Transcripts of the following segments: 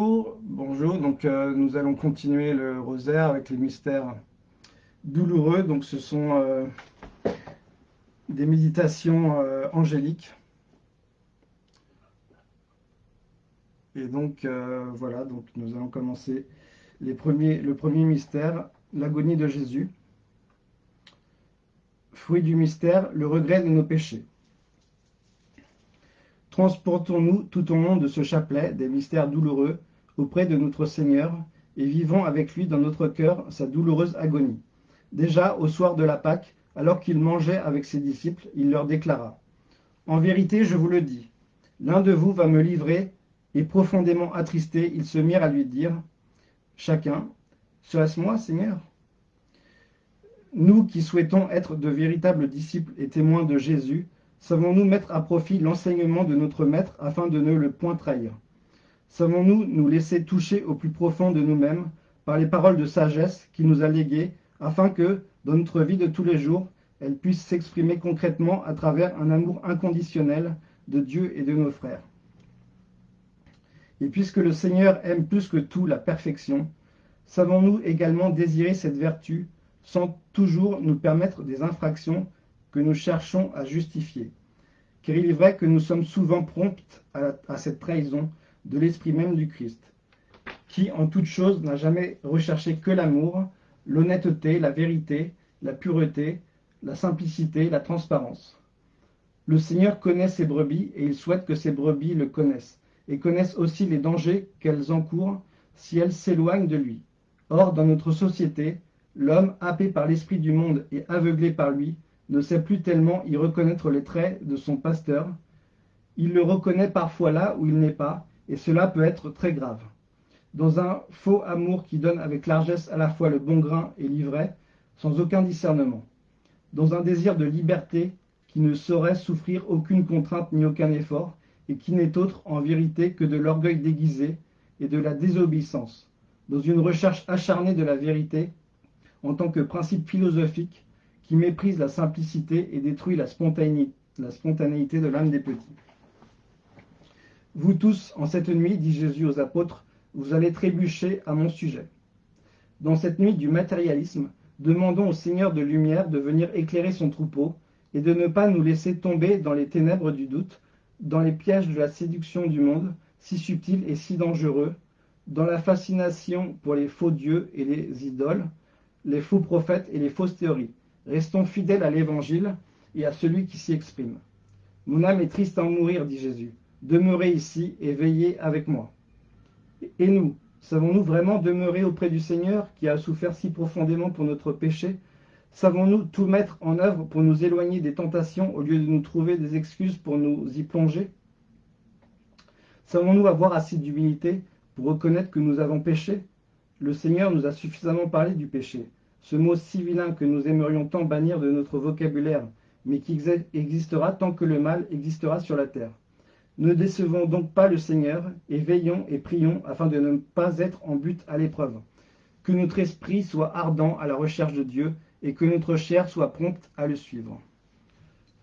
Bonjour. Donc euh, nous allons continuer le rosaire avec les mystères douloureux. Donc ce sont euh, des méditations euh, angéliques. Et donc voilà, donc nous allons commencer le premier mystère, l'agonie de Jésus. Fruit du mystère, le regret de nos péchés. Transportons-nous tout au long de ce chapelet des mystères douloureux auprès de notre Seigneur et vivons avec lui dans notre cœur sa douloureuse agonie. Déjà, au soir de la Pâque, alors qu'il mangeait avec ses disciples, il leur déclara « En vérité, je vous le dis, l'un de vous va me livrer. » Et profondément attristés, ils se mirent à lui dire chacun « Serait-ce moi, Seigneur ?» Nous qui souhaitons être de véritables disciples et témoins de Jésus, Savons-nous mettre à profit l'enseignement de notre Maître afin de ne le point trahir? Savons-nous nous laisser toucher au plus profond de nous-mêmes par les paroles de sagesse qu'il nous a léguées afin que, dans notre vie de tous les jours, elles puissent s'exprimer concrètement à travers un amour inconditionnel de Dieu et de nos frères Et puisque le Seigneur aime plus que tout la perfection, savons-nous également désirer cette vertu sans toujours nous permettre des infractions que nous cherchons à justifier? Car il est vrai que nous sommes souvent prompts à, cette trahison de l'esprit même du Christ, qui en toute chose n'a jamais recherché que l'amour, l'honnêteté, la vérité, la pureté, la simplicité, la transparence. Le Seigneur connaît ses brebis et il souhaite que ses brebis le connaissent et connaissent aussi les dangers qu'elles encourent si elles s'éloignent de lui. Or, dans notre société, l'homme, happé par l'esprit du monde et aveuglé par lui, ne sait plus tellement y reconnaître les traits de son pasteur. Il le reconnaît parfois là où il n'est pas, et cela peut être très grave. Dans un faux amour qui donne avec largesse à la fois le bon grain et l'ivraie, sans aucun discernement. Dans un désir de liberté qui ne saurait souffrir aucune contrainte ni aucun effort, et qui n'est autre en vérité que de l'orgueil déguisé et de la désobéissance. Dans une recherche acharnée de la vérité, en tant que principe philosophique, qui méprise la simplicité et détruit la spontanéité, la spontanéité de l'âme des petits. Vous tous, en cette nuit, dit Jésus aux apôtres, vous allez trébucher à mon sujet. Dans cette nuit du matérialisme, demandons au Seigneur de lumière de venir éclairer son troupeau et de ne pas nous laisser tomber dans les ténèbres du doute, dans les pièges de la séduction du monde, si subtil et si dangereux, dans la fascination pour les faux dieux et les idoles, les faux prophètes et les fausses théories. Restons fidèles à l'Évangile et à celui qui s'y exprime. Mon âme est triste à en mourir, dit Jésus. Demeurez ici et veillez avec moi. Et nous, savons-nous vraiment demeurer auprès du Seigneur qui a souffert si profondément pour notre péché? Savons-nous tout mettre en œuvre pour nous éloigner des tentations au lieu de nous trouver des excuses pour nous y plonger? Savons-nous avoir assez d'humilité pour reconnaître que nous avons péché? Le Seigneur nous a suffisamment parlé du péché ce mot si vilain que nous aimerions tant bannir de notre vocabulaire, mais qui existera tant que le mal existera sur la terre. Ne décevons donc pas le Seigneur, et veillons et prions afin de ne pas être en but à l'épreuve. Que notre esprit soit ardent à la recherche de Dieu, et que notre chair soit prompte à le suivre.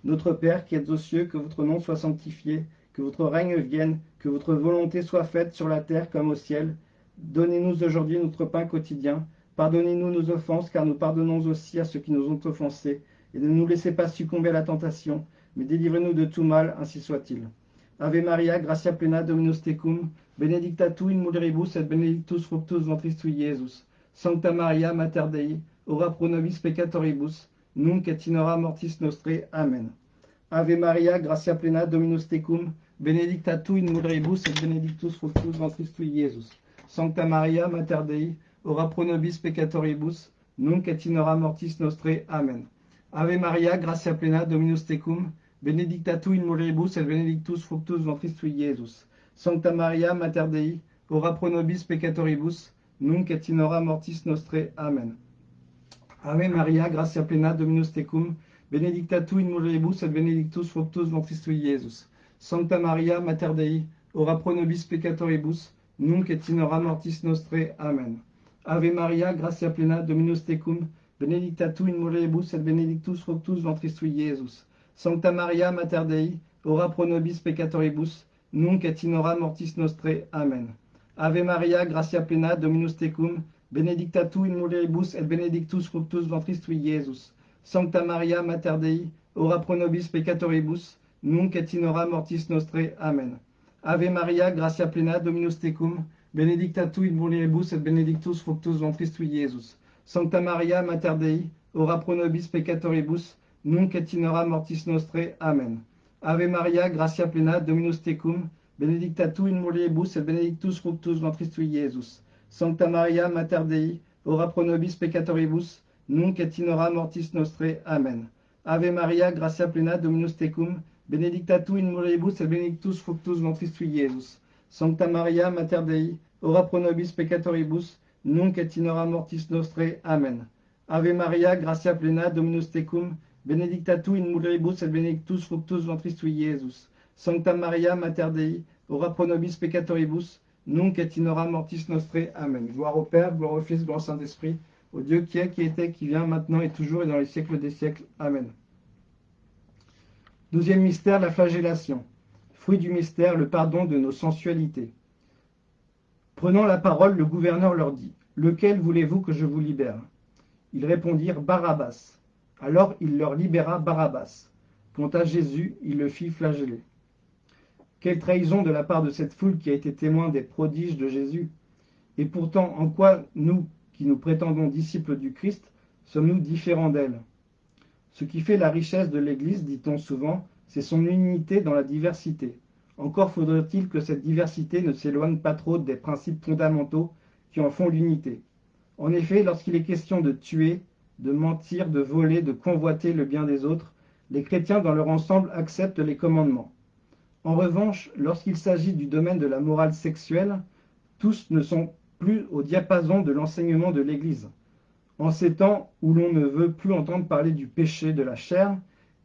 Notre Père qui êtes aux cieux, que votre nom soit sanctifié, que votre règne vienne, que votre volonté soit faite sur la terre comme au ciel. Donnez-nous aujourd'hui notre pain quotidien, Pardonnez-nous nos offenses, car nous pardonnons aussi à ceux qui nous ont offensés. Et ne nous laissez pas succomber à la tentation, mais délivrez-nous de tout mal, ainsi soit-il. Ave Maria, gratia plena Dominus tecum, benedicta tu in mulieribus et benedictus fructus ventris tui, Iesus. Sancta Maria, Mater Dei, ora pro nobis peccatoribus, nunc et in hora mortis nostre. Amen. Ave Maria, gratia plena Dominus tecum, benedicta tu in mulieribus et benedictus fructus ventris tui, Iesus. Sancta Maria, Mater Dei, ora pro nobis peccatoribus, nunc et in hora mortis nostre. Amen. Ave Maria, gratia plena, Dominus tecum, benedicta tu in mulieribus et benedictus fructus ventris tui, Iesus. Sancta Maria, Mater Dei, ora pro nobis peccatoribus, nunc et in hora mortis nostre. Amen. Ave Maria, gratia plena, Dominus tecum, benedicta tu in mulieribus et benedictus fructus ventris tui, Iesus. Sancta Maria, Mater Dei, ora pro nobis peccatoribus, nunc et in hora mortis nostre. Amen. Ave Maria, gratia plena, Dominus tecum, benedicta tu in mulieribus et benedictus fructus ventris tui, Iesus. Sancta Maria, Mater Dei, ora pro nobis peccatoribus, nunc et in mortis nostre. Amen. Ave Maria, gratia plena, Dominus tecum, benedicta tu in mulieribus et benedictus fructus ventris tui, Iesus. Sancta Maria, Mater Dei, ora pro nobis peccatoribus, nunc et in mortis nostre. Amen. Ave Maria, gratia plena, Dominus tecum, benedicta tu in mulieribus et benedictus fructus ventris tui, Iesus. Sancta Maria, Mater Dei, ora pro nobis peccatoribus, nunc et mortis nostre. Amen. Ave Maria, gratia plena, Dominus tecum, benedicta tu in mulieribus et benedictus fructus ventris tui, Iesus. Sancta Maria, Mater Dei, ora pro nobis peccatoribus, nunc et mortis nostre. Amen. Ave Maria, gratia plena, Dominus tecum, benedicta tu in mulieribus et benedictus fructus ventris tui, Iesus. Sancta Maria, Mater Dei, ora pro nobis peccatoribus, nunc et mortis nostre. Amen. Ave Maria, gratia plena, Dominus tecum, benedicta tu in mulieribus et benedictus fructus ventris tui, Iesus. Sancta Maria, Mater Dei, ora pro nobis peccatoribus, nunc et in hora mortis nostre. Amen. Gloire au Père, gloire au Fils, gloire au Saint-Esprit, au Dieu qui est, qui était, qui vient, maintenant et toujours et dans les siècles des siècles. Amen. Deuxième mystère, la flagellation. Fruit du mystère, le pardon de nos sensualités. Prenant la parole, le gouverneur leur dit, Lequel voulez-vous que je vous libère? Ils répondirent, Barabbas. Alors il leur libéra Barabbas. Quant à Jésus, il le fit flageller. Quelle trahison de la part de cette foule qui a été témoin des prodiges de Jésus. Et pourtant, en quoi nous, qui nous prétendons disciples du Christ, sommes-nous différents d'elle? Ce qui fait la richesse de l'Église, dit-on souvent, c'est son unité dans la diversité. Encore faudrait-il que cette diversité ne s'éloigne pas trop des principes fondamentaux qui en font l'unité. En effet, lorsqu'il est question de tuer, de mentir, de voler, de convoiter le bien des autres, les chrétiens dans leur ensemble acceptent les commandements. En revanche, lorsqu'il s'agit du domaine de la morale sexuelle, tous ne sont plus au diapason de l'enseignement de l'Église. En ces temps où l'on ne veut plus entendre parler du péché de la chair,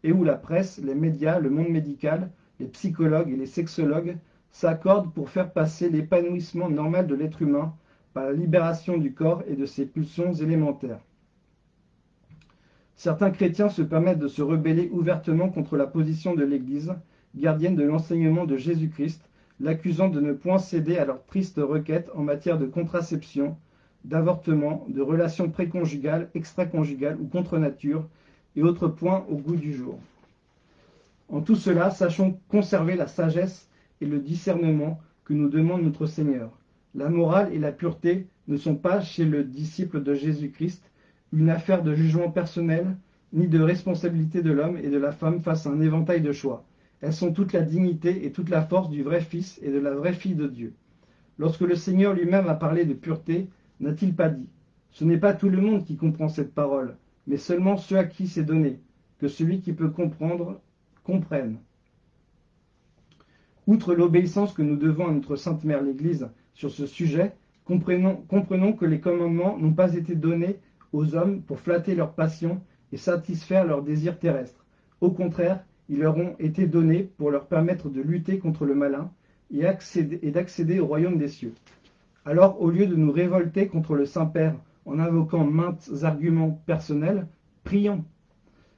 et où la presse, les médias, le monde médical, les psychologues et les sexologues s'accordent pour faire passer l'épanouissement normal de l'être humain par la libération du corps et de ses pulsions élémentaires. Certains chrétiens se permettent de se rebeller ouvertement contre la position de l'Église, gardienne de l'enseignement de Jésus-Christ, l'accusant de ne point céder à leurs tristes requêtes en matière de contraception, d'avortement, de relations préconjugales, extraconjugales ou contre nature, et autres points au goût du jour. En tout cela, sachons conserver la sagesse et le discernement que nous demande notre Seigneur. La morale et la pureté ne sont pas, chez le disciple de Jésus-Christ, une affaire de jugement personnel, ni de responsabilité de l'homme et de la femme face à un éventail de choix. Elles sont toute la dignité et toute la force du vrai Fils et de la vraie fille de Dieu. Lorsque le Seigneur lui-même a parlé de pureté, n'a-t-il pas dit Ce n'est pas tout le monde qui comprend cette parole, mais seulement ceux à qui c'est donné, que celui qui peut comprendre comprenne. Outre l'obéissance que nous devons à notre Sainte Mère l'Église sur ce sujet, comprenons, comprenons que les commandements n'ont pas été donnés aux hommes pour flatter leurs passions et satisfaire leurs désirs terrestres. Au contraire, ils leur ont été donnés pour leur permettre de lutter contre le malin et, d'accéder au royaume des cieux. Alors, au lieu de nous révolter contre le Saint-Père en invoquant maintes arguments personnels, prions.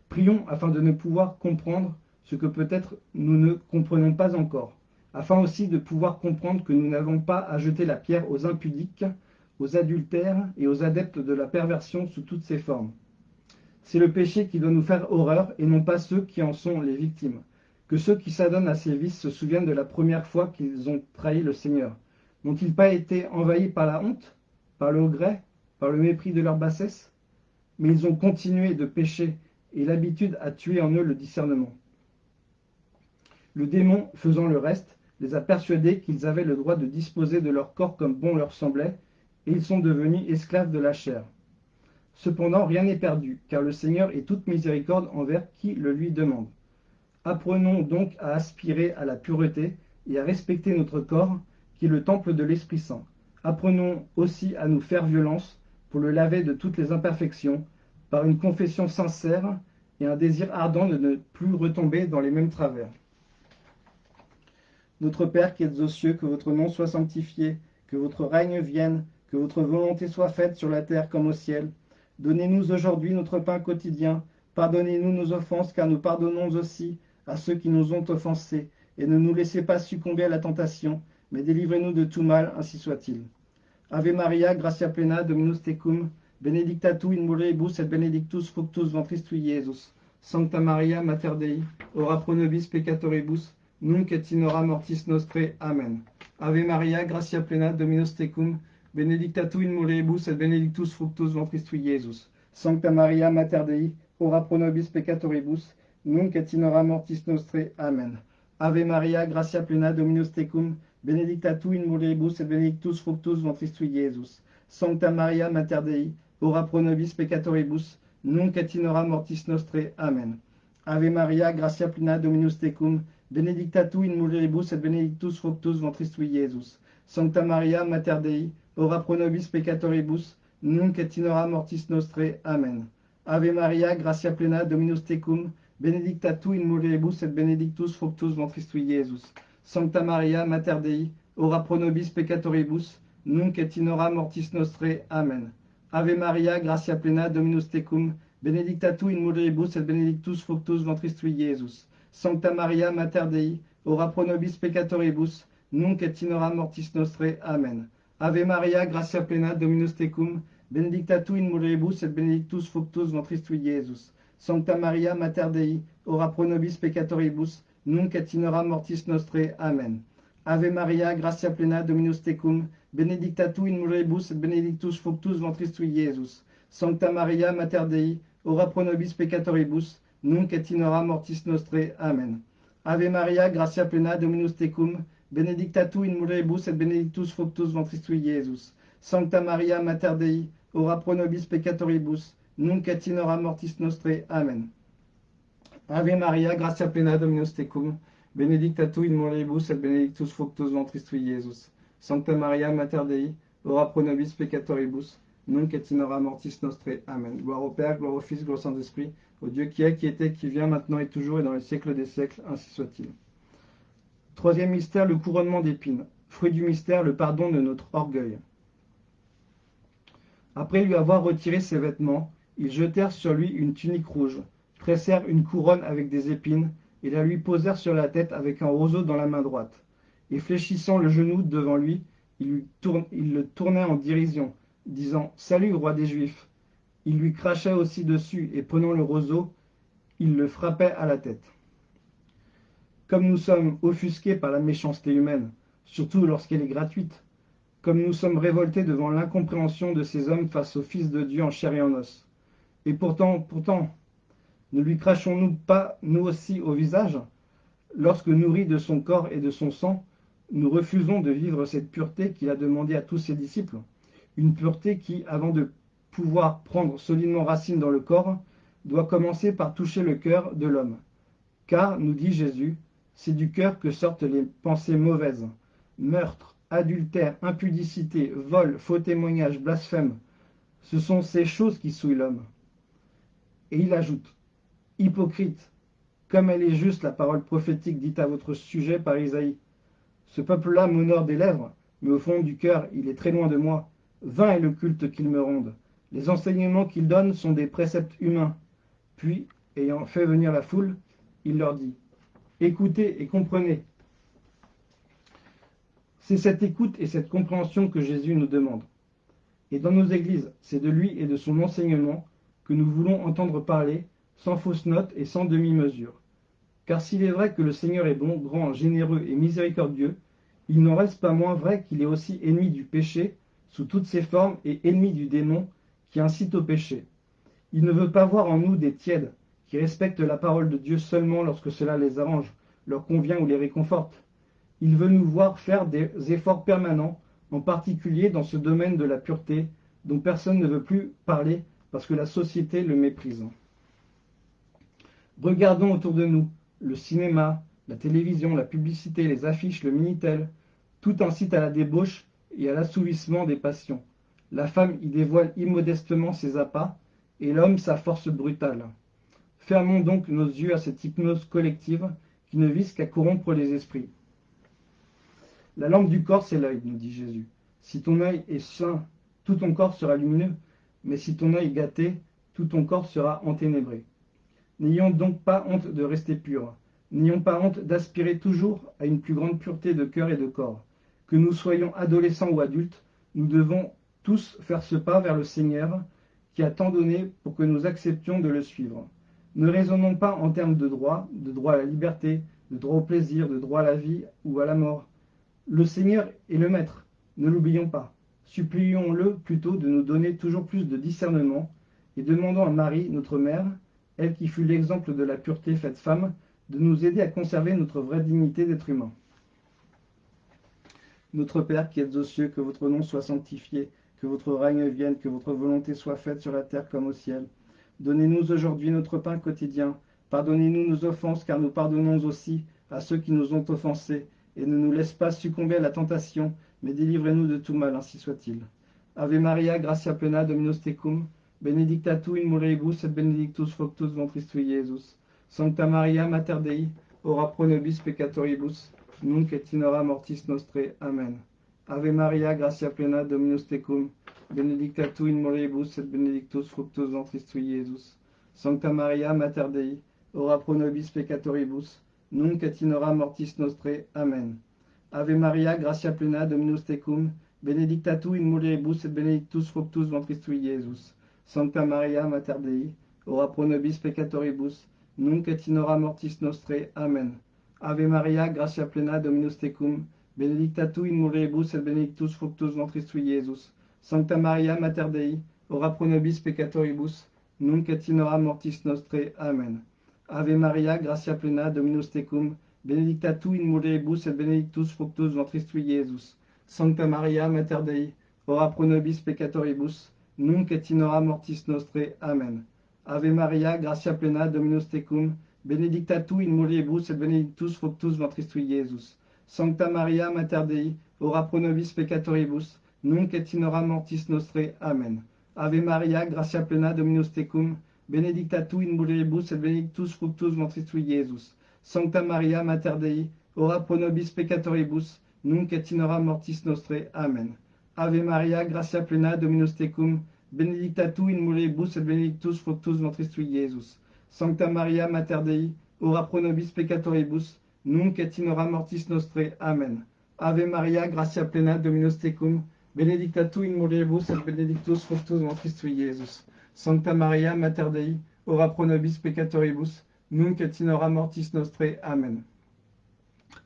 Prions afin de ne pouvoir comprendre ce que peut-être nous ne comprenons pas encore, afin aussi de pouvoir comprendre que nous n'avons pas à jeter la pierre aux impudiques, aux adultères et aux adeptes de la perversion sous toutes ses formes. C'est le péché qui doit nous faire horreur et non pas ceux qui en sont les victimes. Que ceux qui s'adonnent à ces vices se souviennent de la première fois qu'ils ont trahi le Seigneur. N'ont-ils pas été envahis par la honte, par le regret, par le mépris de leur bassesse? Mais ils ont continué de pécher et l'habitude a tué en eux le discernement. Le démon, faisant le reste, les a persuadés qu'ils avaient le droit de disposer de leur corps comme bon leur semblait, et ils sont devenus esclaves de la chair. Cependant, rien n'est perdu, car le Seigneur est toute miséricorde envers qui le lui demande. Apprenons donc à aspirer à la pureté et à respecter notre corps, qui est le temple de l'Esprit Saint. Apprenons aussi à nous faire violence pour le laver de toutes les imperfections, par une confession sincère et un désir ardent de ne plus retomber dans les mêmes travers. Notre Père qui êtes aux cieux, que votre nom soit sanctifié, que votre règne vienne, que votre volonté soit faite sur la terre comme au ciel. Donnez-nous aujourd'hui notre pain quotidien. Pardonnez-nous nos offenses, car nous pardonnons aussi à ceux qui nous ont offensés. Et ne nous laissez pas succomber à la tentation, mais délivrez-nous de tout mal, ainsi soit-il. Ave Maria, gratia plena, Dominus tecum, benedicta tu in mulieribus et benedictus fructus ventris tui, Iesus. Sancta Maria, Mater Dei, ora pro nobis peccatoribus, nunc et in hora mortis nostre. Amen. Ave Maria, gratia plena, Dominus tecum, benedicta tu in mulieribus et benedictus fructus ventris tui. Sancta Maria, Mater Dei, ora pro nobis peccatoribus, nunc et mortis nostre. Amen. Ave Maria, gratia plena, Dominus tecum, benedicta tu in mulieribus et benedictus fructus ventris tui, Iesus. Sancta Maria, Mater Dei, ora pro nobis peccatoribus, nunc et mortis nostre. Amen. Ave Maria, gratia plena, Dominus tecum, benedicta tu in mulieribus et benedictus fructus ventris tui. Sancta Maria, Mater Dei, ora pro nobis peccatoribus, nunc et in hora mortis nostre. Amen. Ave Maria, gratia plena, Dominus tecum, benedicta tu in mulieribus et benedictus fructus ventris tui, Iesus. Sancta Maria, Mater Dei, ora pro nobis peccatoribus, nunc et in hora mortis nostre. Amen. Ave Maria, gratia plena, Dominus tecum, benedicta tu in mulieribus et benedictus fructus ventris tui, Iesus. Sancta Maria, Mater Dei, ora pro nobis peccatoribus, nunc et in hora mortis nostre. Amen. Ave Maria, gratia plena, Dominus tecum, benedicta tu in mulieribus et benedictus fructus ventris tui, Iesus. Sancta Maria, Mater Dei, ora pro nobis peccatoribus, nunc et mortis nostre. Amen. Ave Maria, gratia plena, Dominus tecum, benedicta tu in mulieribus et benedictus fructus ventris tui, Iesus. Sancta Maria, Mater Dei, ora pro nobis peccatoribus, nunc et mortis nostre. Amen. Ave Maria, gratia plena, Dominus tecum, benedicta tu in mulieribus et benedictus fructus ventris tui, Iesus. Sancta Maria, Mater Dei, ora pro nobis peccatoribus, nunc et in mortis nostre. Amen. Ave Maria, gratia plena, Dominus tecum, benedicta tu in mulieribus et benedictus fructus ventris tui, Iesus. Sancta Maria, Mater Dei, ora pro nobis peccatoribus, nunc et in mortis nostre. Amen. Gloire au Père, gloire au Fils, gloire au Saint-Esprit, au Dieu qui est, qui était, qui vient, maintenant et toujours, et dans les siècles des siècles, ainsi soit-il. Troisième mystère, le couronnement d'épines. Fruit du mystère, le pardon de notre orgueil. Après lui avoir retiré ses vêtements, ils jetèrent sur lui une tunique rouge, tressèrent une couronne avec des épines, et la lui posèrent sur la tête avec un roseau dans la main droite. Et fléchissant le genou devant lui, il, lui tourne, il le tournait en dérision, disant « Salut, roi des Juifs !» Il lui crachait aussi dessus, et prenant le roseau, il le frappait à la tête. Comme nous sommes offusqués par la méchanceté humaine, surtout lorsqu'elle est gratuite, comme nous sommes révoltés devant l'incompréhension de ces hommes face au Fils de Dieu en chair et en os. Et pourtant, pourtant, ne lui crachons-nous pas, nous aussi, au visage? Lorsque nourris de son corps et de son sang, nous refusons de vivre cette pureté qu'il a demandée à tous ses disciples. Une pureté qui, avant de pouvoir prendre solidement racine dans le corps, doit commencer par toucher le cœur de l'homme. Car, nous dit Jésus, c'est du cœur que sortent les pensées mauvaises, meurtre, adultère, impudicité, vol, faux témoignage, blasphème. Ce sont ces choses qui souillent l'homme. Et il ajoute, hypocrite, comme elle est juste la parole prophétique dite à votre sujet par Isaïe. Ce peuple-là m'honore des lèvres, mais au fond du cœur, il est très loin de moi. Vain est le culte qu'ils me rendent. Les enseignements qu'ils donnent sont des préceptes humains. Puis, ayant fait venir la foule, il leur dit, Écoutez et comprenez. C'est cette écoute et cette compréhension que Jésus nous demande. Et dans nos églises, c'est de lui et de son enseignement que nous voulons entendre parler, sans fausse note et sans demi-mesure. Car s'il est vrai que le Seigneur est bon, grand, généreux et miséricordieux, il n'en reste pas moins vrai qu'il est aussi ennemi du péché, sous toutes ses formes, et ennemi du démon, qui incite au péché. Il ne veut pas voir en nous des tièdes, qui respectent la parole de Dieu seulement lorsque cela les arrange, leur convient ou les réconforte. Il veut nous voir faire des efforts permanents, en particulier dans ce domaine de la pureté, dont personne ne veut plus parler parce que la société le méprise. Regardons autour de nous le cinéma, la télévision, la publicité, les affiches, le Minitel, tout incite à la débauche et à l'assouvissement des passions. La femme y dévoile immodestement ses appâts, et l'homme sa force brutale. Fermons donc nos yeux à cette hypnose collective qui ne vise qu'à corrompre les esprits. La lampe du corps, c'est l'œil, nous dit Jésus. Si ton œil est sain, tout ton corps sera lumineux, mais si ton œil est gâté, tout ton corps sera enténébré. N'ayons donc pas honte de rester purs. N'ayons pas honte d'aspirer toujours à une plus grande pureté de cœur et de corps. Que nous soyons adolescents ou adultes, nous devons tous faire ce pas vers le Seigneur qui a tant donné pour que nous acceptions de le suivre. Ne raisonnons pas en termes de droit, de droit à la liberté, de droit au plaisir, de droit à la vie ou à la mort. Le Seigneur est le Maître, ne l'oublions pas. Supplions-le plutôt de nous donner toujours plus de discernement et demandons à Marie, notre mère, elle qui fut l'exemple de la pureté faite femme, de nous aider à conserver notre vraie dignité d'être humain. Notre Père qui êtes aux cieux, que votre nom soit sanctifié, que votre règne vienne, que votre volonté soit faite sur la terre comme au ciel. Donnez-nous aujourd'hui notre pain quotidien. Pardonnez-nous nos offenses, car nous pardonnons aussi à ceux qui nous ont offensés. Et ne nous laisse pas succomber à la tentation, mais délivrez-nous de tout mal, ainsi soit-il. Ave Maria, gratia plena, Dominus tecum, benedicta tu in mulieribus et benedictus fructus ventris tui, Iesus. Sancta Maria, Mater Dei, ora pro nobis peccatoribus, nunc et in hora mortis nostre. Amen. Ave Maria, gratia plena, Dominus tecum, benedicta tu in mulieribus et benedictus fructus ventris tui. Sancta Maria, Mater Dei, ora pro nobis peccatoribus, nunc et in hora mortis nostre. Amen. Ave Maria, gratia plena, Dominus tecum, benedicta tu in mulieribus et benedictus fructus ventris tui, Iesus. Sancta Maria, Mater Dei, ora pro nobis peccatoribus, nunc et in hora mortis nostre. Amen. Ave Maria, gratia plena, Dominus tecum, benedicta tu in mulieribus et benedictus fructus ventris tui, Iesus. Sancta Maria, Mater Dei, ora pro nobis peccatoribus, nunc et in hora mortis nostre. Amen. Ave Maria, gratia plena, Dominus tecum, benedicta tu in mulieribus et benedictus fructus ventris tui, Iesus. Sancta Maria, Mater Dei, ora pro nobis peccatoribus, nunc et in hora mortis nostre. Amen. Ave Maria, gratia plena, Dominus tecum, benedicta tu in mulieribus et benedictus fructus ventris tui, Iesus. Sancta Maria, Mater Dei, ora pro nobis peccatoribus, nunc et in hora mortis nostre. Amen. Ave Maria, gratia plena, Dominus tecum, benedicta tu in mulieribus et benedictus fructus ventris tui, Iesus. Sancta Maria, Mater Dei, ora pro nobis peccatoribus, nunc et in mortis nostre. Amen. Ave Maria, gratia plena, Dominus tecum, benedicta tu in mulieribus et benedictus fructus ventris tui, Iesus. Sancta Maria, Mater Dei, ora pro nobis peccatoribus, nunc et in mortis nostre. Amen. Ave Maria, gratia plena, Dominus tecum, benedicta tu in mulieribus et benedictus fructus ventris tui, Iesus. Sancta Maria, Mater Dei, ora pro nobis peccatoribus, nunc et in mortis nostre. Amen.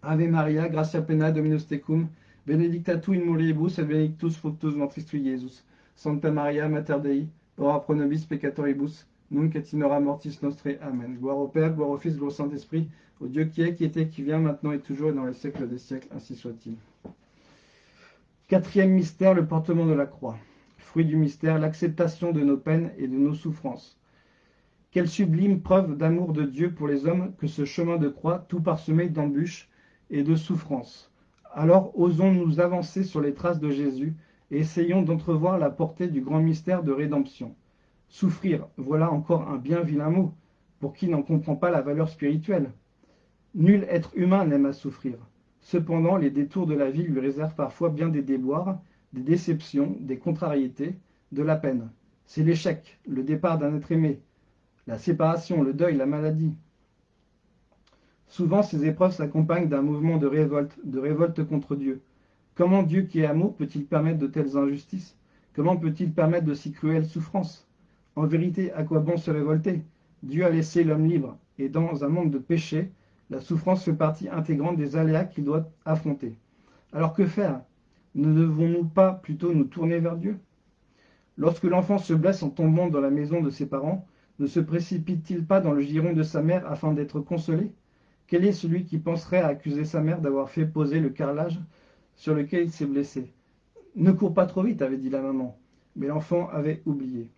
Ave Maria, gratia plena, Dominus tecum, benedicta tu in mulieribus et benedictus fructus ventris tui, Iesus. Sancta Maria, Mater Dei, ora pro nobis peccatoribus, nunc et in mortis nostre. Amen. Gloire au Père, gloire au Fils, gloire au Saint-Esprit, au Dieu qui est, qui était, qui vient, maintenant et toujours, et dans les siècles des siècles, ainsi soit-il. Quatrième mystère, le portement de la croix. Fruit du mystère, l'acceptation de nos peines et de nos souffrances. Quelle sublime preuve d'amour de Dieu pour les hommes que ce chemin de croix, tout parsemé d'embûches et de souffrances. Alors osons nous avancer sur les traces de Jésus et essayons d'entrevoir la portée du grand mystère de rédemption. Souffrir, voilà encore un bien vilain mot, pour qui n'en comprend pas la valeur spirituelle? Nul être humain n'aime à souffrir. Cependant, les détours de la vie lui réservent parfois bien des déboires, des déceptions, des contrariétés, de la peine. C'est l'échec, le départ d'un être aimé, la séparation, le deuil, la maladie. Souvent, ces épreuves s'accompagnent d'un mouvement de révolte, de révolte contre Dieu. Comment Dieu qui est amour peut-il permettre de telles injustices? Comment peut-il permettre de si cruelles souffrances? En vérité, à quoi bon se révolter? Dieu a laissé l'homme libre, et dans un monde de péché, la souffrance fait partie intégrante des aléas qu'il doit affronter. Alors que faire? Ne devons-nous pas plutôt nous tourner vers Dieu? Lorsque l'enfant se blesse en tombant dans la maison de ses parents, ne se précipite-t-il pas dans le giron de sa mère afin d'être consolé? Quel est celui qui penserait à accuser sa mère d'avoir fait poser le carrelage sur lequel il s'est blessé? Ne cours pas trop vite, avait dit la maman, mais l'enfant avait oublié.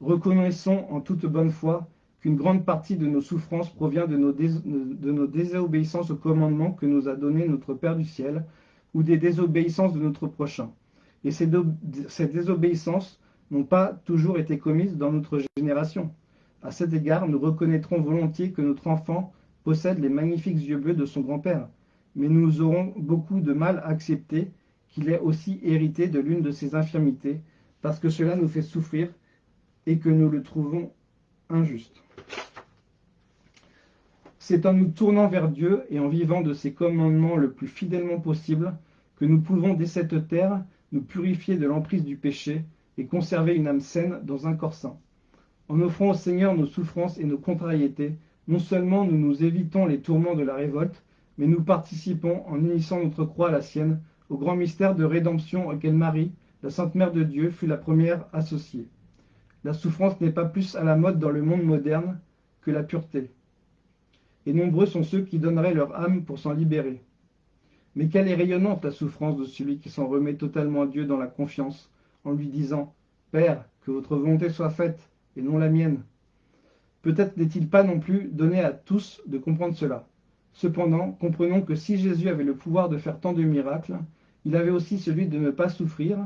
Reconnaissons en toute bonne foi qu'une grande partie de nos souffrances provient de nos, désobéissances au commandement que nous a donné notre Père du ciel, ou des désobéissances de notre prochain. Et ces, ces désobéissances n'ont pas toujours été commises dans notre génération. À cet égard, nous reconnaîtrons volontiers que notre enfant possède les magnifiques yeux bleus de son grand-père, mais nous aurons beaucoup de mal à accepter qu'il ait aussi hérité de l'une de ses infirmités, parce que cela nous fait souffrir et que nous le trouvons injuste. C'est en nous tournant vers Dieu et en vivant de ses commandements le plus fidèlement possible que nous pouvons dès cette terre nous purifier de l'emprise du péché et conserver une âme saine dans un corps sain. En offrant au Seigneur nos souffrances et nos contrariétés, non seulement nous nous évitons les tourments de la révolte, mais nous participons, en unissant notre croix à la sienne, au grand mystère de rédemption auquel Marie, la Sainte Mère de Dieu, fut la première associée. La souffrance n'est pas plus à la mode dans le monde moderne que la pureté. Et nombreux sont ceux qui donneraient leur âme pour s'en libérer. Mais quelle est rayonnante la souffrance de celui qui s'en remet totalement à Dieu dans la confiance, en lui disant Père, que votre volonté soit faite, et non la mienne. Peut-être n'est-il pas non plus donné à tous de comprendre cela. Cependant, comprenons que si Jésus avait le pouvoir de faire tant de miracles, il avait aussi celui de ne pas souffrir,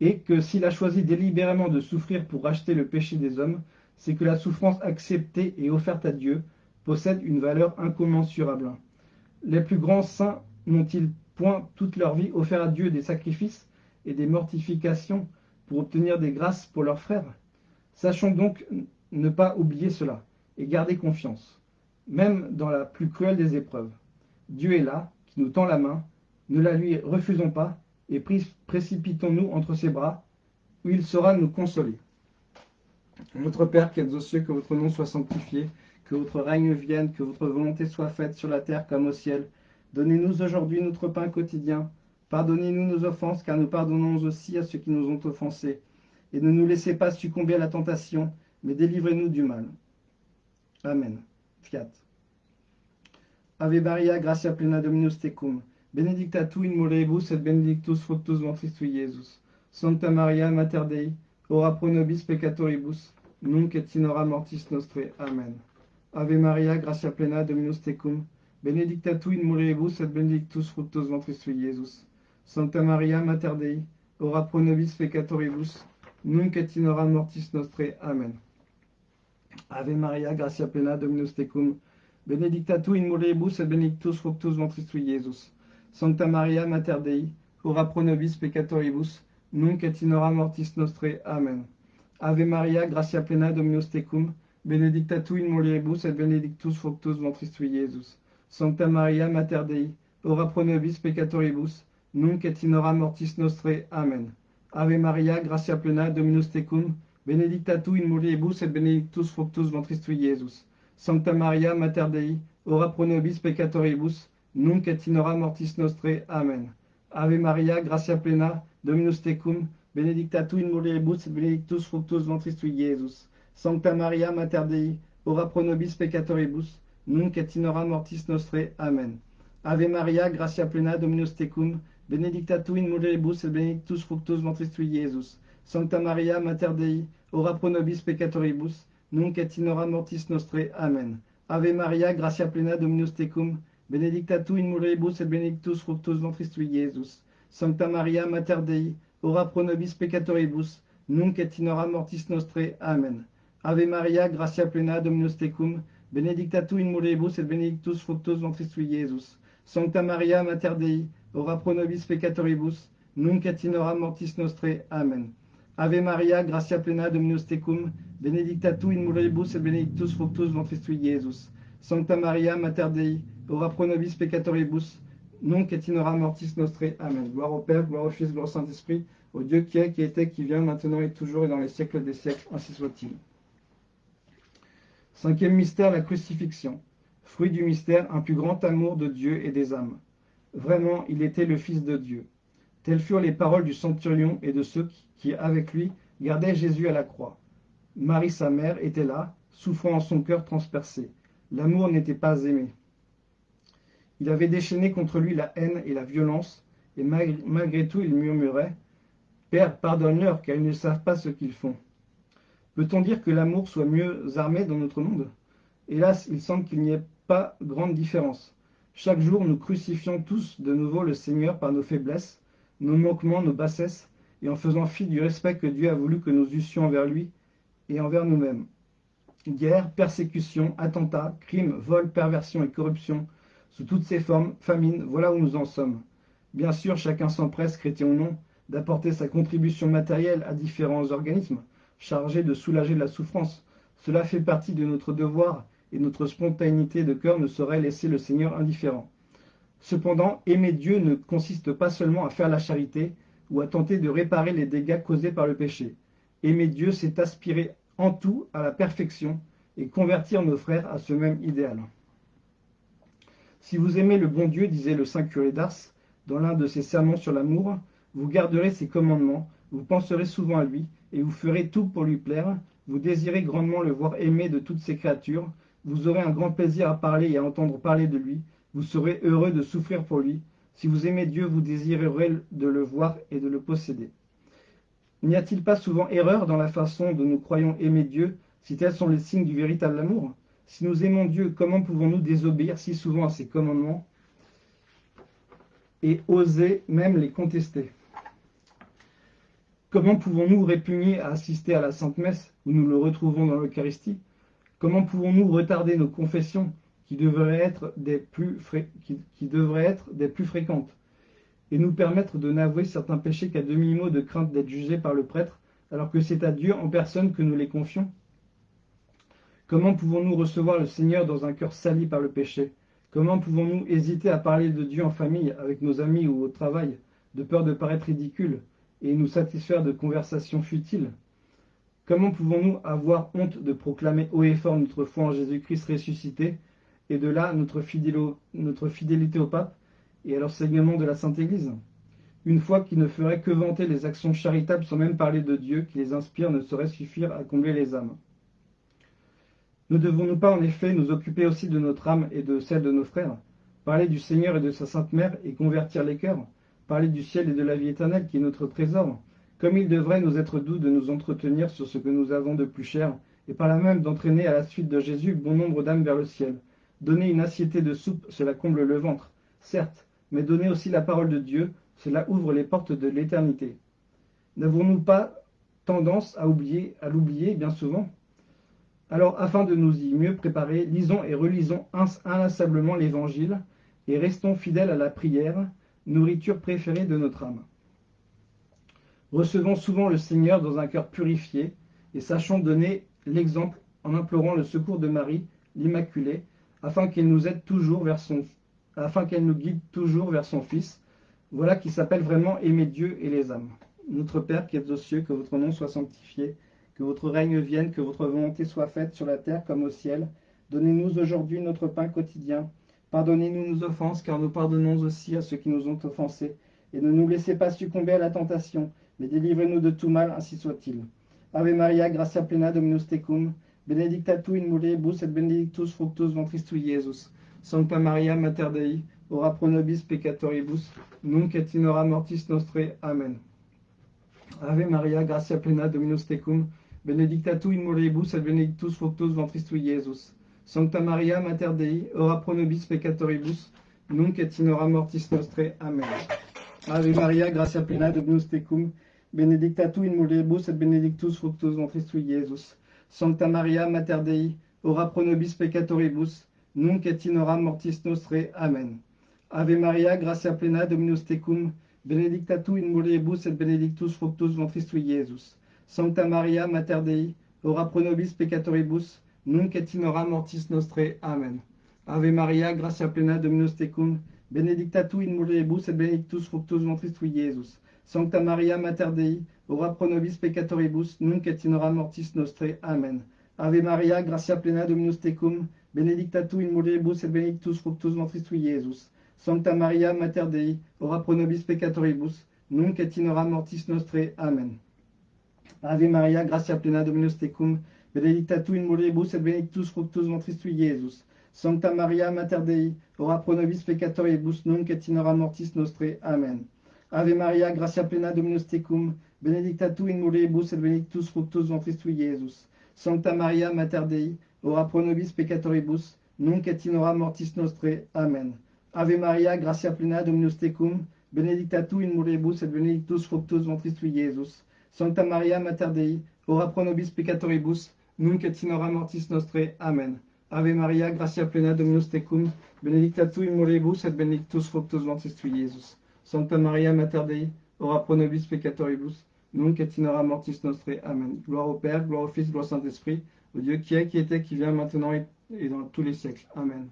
et que s'il a choisi délibérément de souffrir pour racheter le péché des hommes, c'est que la souffrance acceptée et offerte à Dieu possède une valeur incommensurable. Les plus grands saints n'ont-ils point toute leur vie offert à Dieu des sacrifices et des mortifications pour obtenir des grâces pour leurs frères? Sachons donc ne pas oublier cela et garder confiance, même dans la plus cruelle des épreuves. Dieu est là, qui nous tend la main, ne la lui refusons pas et précipitons-nous entre ses bras, où il saura nous consoler. Notre Père qui êtes aux cieux, que votre nom soit sanctifié, que votre règne vienne, que votre volonté soit faite sur la terre comme au ciel. Donnez-nous aujourd'hui notre pain quotidien. Pardonnez-nous nos offenses, car nous pardonnons aussi à ceux qui nous ont offensés. Et ne nous laissez pas succomber à la tentation, mais délivrez-nous du mal. Amen. Fiat. Ave Maria, gratia plena Dominus tecum. Benedicta tu in mulieribus et benedictus fructus ventris tui, Iesus. Santa Maria, Mater Dei, ora pro nobis peccatoribus, nunc et in hora mortis nostre. Amen. Ave Maria, gratia plena Dominus tecum. Benedicta tu in mulieribus et benedictus fructus ventris tui, Iesus. Santa Maria, Mater Dei, ora pro nobis peccatoribus, nunc et in hora mortis nostre. Amen. Ave Maria, gratia plena Dominus tecum. Benedicta tu in mulieribus et benedictus fructus ventris tui, Iesus. Santa Maria Mater Dei, ora pro nobis peccatoribus, nunc et in hora mortis nostre. Amen. Ave Maria, gratia plena Dominus tecum, benedicta tu in mulieribus et benedictus fructus ventris tui, Iesus. Santa Maria Mater Dei, ora pro nobis peccatoribus, nunc et in hora mortis nostre. Amen. Ave Maria, gratia plena Dominus tecum, benedicta tu in mulieribus et benedictus fructus ventris tui, Iesus. Santa Maria Mater Dei, ora pro nobis peccatoribus, nunc et in hora mortis nostre. Amen. Ave Maria, gratia plena, Dominus tecum, benedicta tu in mulieribus et benedictus fructus ventris tui, Iesus. Sancta Maria, Mater Dei, ora pro nobis peccatoribus, nunc et in hora mortis nostre. Amen. Ave Maria, gratia plena, Dominus tecum, benedicta tu in mulieribus et benedictus fructus ventris tui, Iesus. Sancta Maria, Mater Dei, ora pro nobis peccatoribus, nunc et in hora mortis nostre. Amen. Ave Maria, gratia plena, Dominus tecum, benedicta tu in mulieribus et benedictus fructus ventris tui, Iesus. Sancta Maria, Mater Dei, ora pro nobis peccatoribus, nunc et in hora mortis nostre. Amen. Ave Maria, gratia plena, Dominus tecum, benedicta tu in mulieribus et benedictus fructus ventris tui, Iesus. Sancta Maria, Mater Dei, ora pro nobis peccatoribus, nunc et in mortis nostre. Amen. Ave Maria, gratia plena, Dominus tecum, benedicta tu in mulieribus et benedictus fructus ventris tui, Iesus. Sancta Maria, Mater Dei, ora pro nobis peccatoribus, nunc et in hora mortis nostre. Amen. Gloire au Père, gloire au Fils, gloire au Saint-Esprit, au Dieu qui est, qui était, qui vient, maintenant et toujours et dans les siècles des siècles, ainsi soit-il. Cinquième mystère, la crucifixion. Fruit du mystère, un plus grand amour de Dieu et des âmes. Vraiment, il était le Fils de Dieu. Telles furent les paroles du centurion et de ceux qui, avec lui, gardaient Jésus à la croix. Marie, sa mère, était là, souffrant en son cœur transpercé. L'amour n'était pas aimé. Il avait déchaîné contre lui la haine et la violence, et malgré tout il murmurait Père, pardonne-leur, car ils ne savent pas ce qu'ils font. Peut-on dire que l'amour soit mieux armé dans notre monde? Hélas, il semble qu'il n'y ait pas grande différence. Chaque jour, nous crucifions tous de nouveau le Seigneur par nos faiblesses, nos manquements, nos bassesses, et en faisant fi du respect que Dieu a voulu que nous eussions envers lui et envers nous-mêmes. Guerre, persécution, attentats, crimes, vols, perversion et corruption, sous toutes ces formes, famine, voilà où nous en sommes. Bien sûr, chacun s'empresse, chrétien ou non, d'apporter sa contribution matérielle à différents organismes chargés de soulager la souffrance. Cela fait partie de notre devoir et notre spontanéité de cœur ne saurait laisser le Seigneur indifférent. Cependant, aimer Dieu ne consiste pas seulement à faire la charité ou à tenter de réparer les dégâts causés par le péché. Aimer Dieu, c'est aspirer en tout à la perfection et convertir nos frères à ce même idéal. Si vous aimez le bon Dieu, disait le saint curé d'Ars, dans l'un de ses sermons sur l'amour, vous garderez ses commandements, vous penserez souvent à lui, et vous ferez tout pour lui plaire, vous désirez grandement le voir aimé de toutes ses créatures, vous aurez un grand plaisir à parler et à entendre parler de lui, vous serez heureux de souffrir pour lui. Si vous aimez Dieu, vous désirerez de le voir et de le posséder. N'y a-t-il pas souvent erreur dans la façon dont nous croyons aimer Dieu, si tels sont les signes du véritable amour? Si nous aimons Dieu, comment pouvons-nous désobéir si souvent à ses commandements et oser même les contester? Comment pouvons-nous répugner à assister à la Sainte Messe, où nous le retrouvons dans l'Eucharistie? Comment pouvons-nous retarder nos confessions, qui devraient être des plus, fréquentes? Et nous permettre de n'avouer certains péchés qu'à demi-mot de crainte d'être jugés par le prêtre, alors que c'est à Dieu en personne que nous les confions? Comment pouvons-nous recevoir le Seigneur dans un cœur sali par le péché? Comment pouvons-nous hésiter à parler de Dieu en famille, avec nos amis ou au travail, de peur de paraître ridicule, et nous satisfaire de conversations futiles. Comment pouvons-nous avoir honte de proclamer haut et fort notre foi en Jésus-Christ ressuscité, et de là notre, fidélité au pape, et à l'enseignement de la Sainte Église? Une foi qui ne ferait que vanter les actions charitables sans même parler de Dieu qui les inspire ne saurait suffire à combler les âmes. Ne devons-nous pas en effet nous occuper aussi de notre âme et de celle de nos frères? Parler du Seigneur et de sa Sainte Mère et convertir les cœurs? Parler du ciel et de la vie éternelle qui est notre trésor Comme il devrait nous être doux de nous entretenir sur ce que nous avons de plus cher et par là même d'entraîner à la suite de Jésus bon nombre d'âmes vers le ciel. Donner une assiété de soupe, cela comble le ventre, certes, mais donner aussi la parole de Dieu, cela ouvre les portes de l'éternité. N'avons-nous pas tendance à oublier, à l'oublier bien souvent? Alors, afin de nous y mieux préparer, lisons et relisons inlassablement l'Évangile et restons fidèles à la prière, nourriture préférée de notre âme. Recevons souvent le Seigneur dans un cœur purifié et sachons donner l'exemple en implorant le secours de Marie, l'Immaculée, afin qu'elle nous aide toujours vers son afin qu'elle nous guide toujours vers son Fils. Voilà qui s'appelle vraiment aimer Dieu et les âmes. Notre Père qui êtes aux cieux, que votre nom soit sanctifié, que votre règne vienne, que votre volonté soit faite sur la terre comme au ciel. Donnez-nous aujourd'hui notre pain quotidien. Pardonnez-nous nos offenses, car nous pardonnons aussi à ceux qui nous ont offensés. Et ne nous laissez pas succomber à la tentation, mais délivrez-nous de tout mal, ainsi soit-il. Ave Maria, gratia plena, Dominus tecum, benedicta tu in mulieribus et benedictus fructus ventris tui, Iesus. Sancta Maria Mater Dei, ora pro nobis peccatoribus, nunc et in hora mortis nostre. Amen. Ave Maria, gratia plena, Dominus tecum, benedicta tu in mulieribus et benedictus fructus ventris tui, Iesus. Sancta Maria Mater Dei, ora pro nobis peccatoribus, nunc et in hora mortis nostre. Amen. Ave Maria, gratia plena, Dominus tecum, benedicta tu in mulieribus et benedictus fructus ventris tui, Iesus. Sancta Maria Mater Dei, ora pro nobis peccatoribus, nunc et in hora mortis nostre. Amen. Ave Maria, gratia plena, Dominus tecum, benedicta tu in mulieribus et benedictus fructus ventris tui, Iesus. Sancta Maria, Mater Dei, ora pro nobis peccatoribus, nunc et in hora mortis nostre. Amen. Ave Maria, gratia plena, Dominus tecum, benedicta tu in mulieribus et benedictus fructus ventris tui, Iesus. Sancta Maria, Mater Dei, ora pro nobis peccatoribus, nunc et in hora mortis nostre. Amen. Ave Maria, gratia plena, Dominus tecum, benedicta tu in mulieribus et benedictus fructus ventris tui, Iesus. Sancta Maria, Mater Dei, ora pro nobis peccatoribus, nunc et in hora mortis nostre. Amen. Ave Maria, gratia plena, Dominus tecum, benedicta tu in mulieribus et benedictus fructus ventris tui, Iesus. Sancta Maria, Mater Dei, ora pro nobis peccatoribus, nunc et in mortis nostre. Amen. Ave Maria, gratia plena, Dominus tecum, benedicta tu in mulieribus et benedictus fructus ventris tui, Iesus. Sancta Maria, Mater Dei, ora pro nobis peccatoribus, nunc et in mortis nostre. Amen. Ave Maria, gratia plena, Dominus tecum, benedicta tu in mulieribus et benedictus fructus ventris tui, Iesus. Sancta Maria, Mater Dei, ora pro nobis peccatoribus, nunc et in mortis nostre. Amen. Ave Maria, gratia plena, Dominus tecum, benedicta tu in mulieribus et benedictus fructus ventris tui, Iesus. Sancta Maria, Mater Dei, ora pro nobis peccatoribus, nunc et in hora mortis nostre. Amen. Gloire au Père, gloire au Fils, gloire au Saint-Esprit, au Dieu qui est, qui était, qui vient, maintenant et dans tous les siècles. Amen.